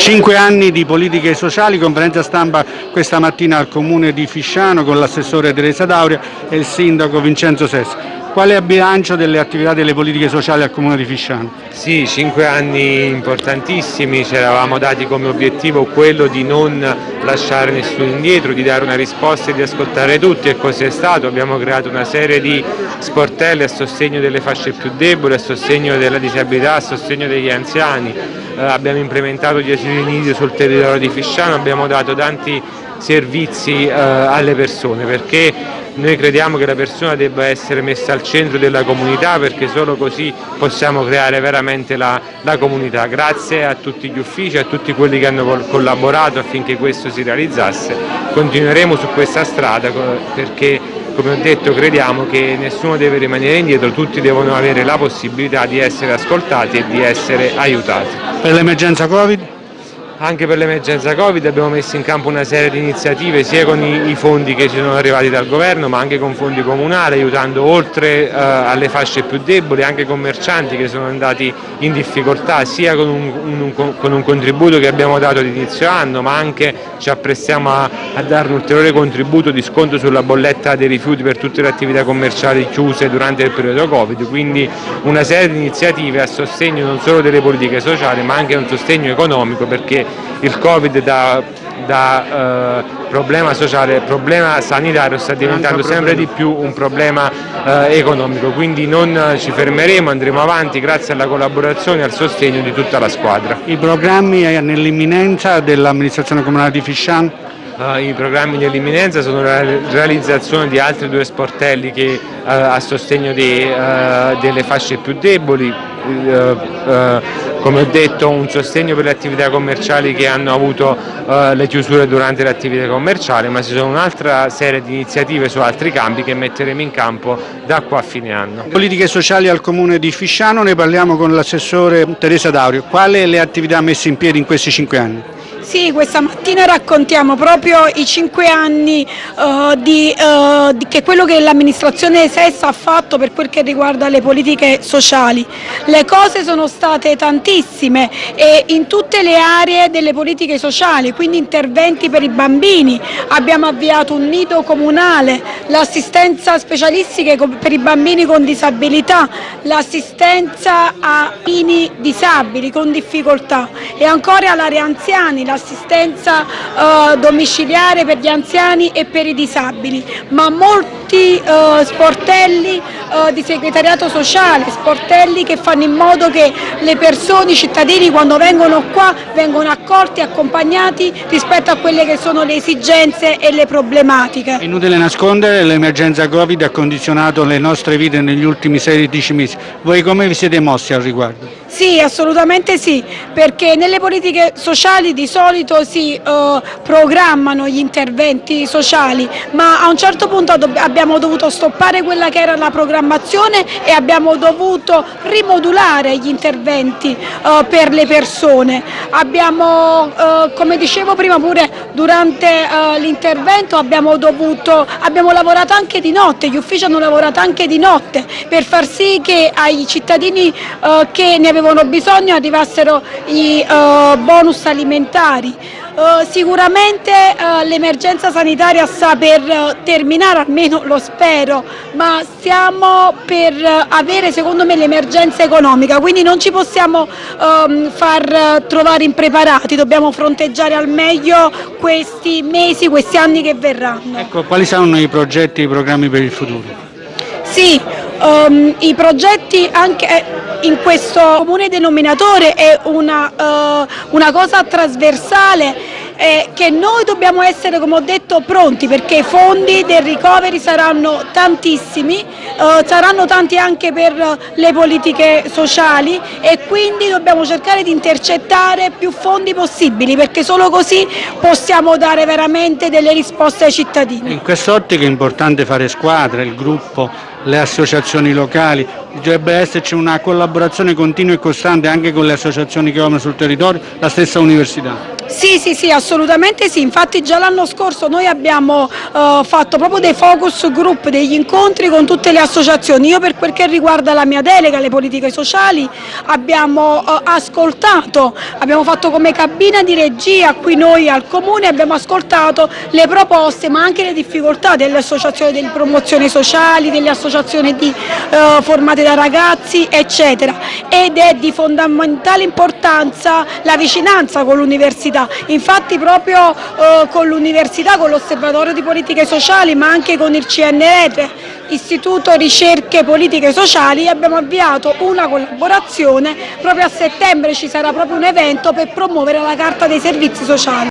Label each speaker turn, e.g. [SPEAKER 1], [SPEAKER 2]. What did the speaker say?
[SPEAKER 1] Cinque anni di politiche sociali, conferenza stampa questa mattina al comune di Fisciano con l'assessore Teresa Dauria e il sindaco Vincenzo Sessa. Qual è il bilancio delle attività delle politiche sociali al comune di Fisciano?
[SPEAKER 2] Sì, cinque anni importantissimi, ci eravamo dati come obiettivo quello di non lasciare nessuno indietro, di dare una risposta e di ascoltare tutti e così è stato. Abbiamo creato una serie di sportelli a sostegno delle fasce più deboli, a sostegno della disabilità, a sostegno degli anziani, eh, abbiamo implementato gli asili nido sul territorio di Fisciano, abbiamo dato tanti servizi eh, alle persone perché noi crediamo che la persona debba essere messa al centro della comunità perché solo così possiamo creare veramente la, la comunità. Grazie a tutti gli uffici, a tutti quelli che hanno collaborato affinché questo si realizzasse. Continueremo su questa strada perché come ho detto crediamo che nessuno deve rimanere indietro, tutti devono avere la possibilità di essere ascoltati e di essere aiutati.
[SPEAKER 1] Per l'emergenza Covid?
[SPEAKER 2] Anche per l'emergenza Covid abbiamo messo in campo una serie di iniziative sia con i, fondi che ci sono arrivati dal governo ma anche con fondi comunali aiutando oltre eh, alle fasce più deboli anche commercianti che sono andati in difficoltà sia con un, un, con un contributo che abbiamo dato ad anno ma anche ci apprestiamo a, a dare un ulteriore contributo di sconto sulla bolletta dei rifiuti per tutte le attività commerciali chiuse durante il periodo Covid, quindi una serie di iniziative a sostegno non solo delle politiche sociali ma anche un sostegno economico perché il Covid da, da eh, problema sociale, problema sanitario sta diventando sempre di più un problema eh, economico, quindi non ci fermeremo, andremo avanti grazie alla collaborazione e al sostegno di tutta la squadra.
[SPEAKER 1] I programmi nell'imminenza dell'amministrazione comunale di Fisciano?
[SPEAKER 2] Uh, I programmi nell'imminenza sono la realizzazione di altri due sportelli che, uh, a sostegno di, uh, delle fasce più deboli, come ho detto un sostegno per le attività commerciali che hanno avuto uh, le chiusure durante le attività commerciali, ma ci sono un'altra serie di iniziative su altri campi che metteremo in campo da qua a fine anno.
[SPEAKER 1] Politiche sociali al comune di Fisciano, ne parliamo con l'assessore Teresa Daurio. Quali le attività messe in piedi in questi cinque anni?
[SPEAKER 3] Sì, questa mattina raccontiamo proprio i cinque anni uh, di, uh, di che quello che l'amministrazione SES ha fatto per quel che riguarda le politiche sociali. Le cose sono state tantissime e in tutte le aree delle politiche sociali, quindi interventi per i bambini, abbiamo avviato un nido comunale, l'assistenza specialistica per i bambini con disabilità, l'assistenza a bambini disabili con difficoltà e ancora all'area anziani, assistenza eh, domiciliare per gli anziani e per i disabili, ma molti eh, sportelli eh, di segretariato sociale, sportelli che fanno in modo che le persone, i cittadini quando vengono qua vengono accolti e accompagnati rispetto a quelle che sono le esigenze e le problematiche.
[SPEAKER 1] Inutile nascondere, l'emergenza Covid ha condizionato le nostre vite negli ultimi 16 mesi. Voi come vi siete mossi al riguardo?
[SPEAKER 3] Sì, assolutamente sì, perché nelle politiche sociali di solito si uh, programmano gli interventi sociali, ma a un certo punto abbiamo dovuto stoppare quella che era la programmazione e abbiamo dovuto rimodulare gli interventi uh, per le persone. Abbiamo, uh, come dicevo prima pure durante l'intervento, abbiamo, abbiamo lavorato anche di notte, gli uffici hanno lavorato anche di notte per far sì che ai cittadini che ne avevano bisogno arrivassero i uh, bonus alimentari. Uh, sicuramente uh, l'emergenza sanitaria sta per terminare, almeno lo spero, ma stiamo per avere secondo me l'emergenza economica, quindi non ci possiamo um, far trovare impreparati, dobbiamo fronteggiare al meglio questi mesi, questi anni che verranno.
[SPEAKER 1] Ecco, quali saranno i progetti, i programmi per il futuro?
[SPEAKER 3] Sì, um, i progetti anche eh, in questo comune denominatore è una, uh, una cosa trasversale eh, che noi dobbiamo essere, come ho detto, pronti perché i fondi del recovery saranno tantissimi, eh, saranno tanti anche per le politiche sociali e quindi dobbiamo cercare di intercettare più fondi possibili perché solo così possiamo dare veramente delle risposte ai cittadini.
[SPEAKER 1] In quest'ottica è importante fare squadra, il gruppo, le associazioni locali, dovrebbe esserci una collaborazione continua e costante anche con le associazioni che operano sul territorio, la stessa università.
[SPEAKER 3] Sì, sì, sì, assolutamente sì, infatti già l'anno scorso noi abbiamo eh, fatto proprio dei focus group, degli incontri con tutte le associazioni. Io per quel che riguarda la mia delega, le politiche sociali, abbiamo eh, ascoltato, abbiamo fatto come cabina di regia qui noi al Comune, abbiamo ascoltato le proposte ma anche le difficoltà delle associazioni di promozione sociali, delle associazioni di, eh, formate da ragazzi, eccetera. Ed è di fondamentale importanza la vicinanza con l'università Infatti proprio eh, con l'università, con l'osservatorio di politiche sociali ma anche con il CNR, Istituto Ricerche Politiche Sociali, abbiamo avviato una collaborazione, proprio a settembre ci sarà proprio un evento per promuovere la Carta dei Servizi Sociali.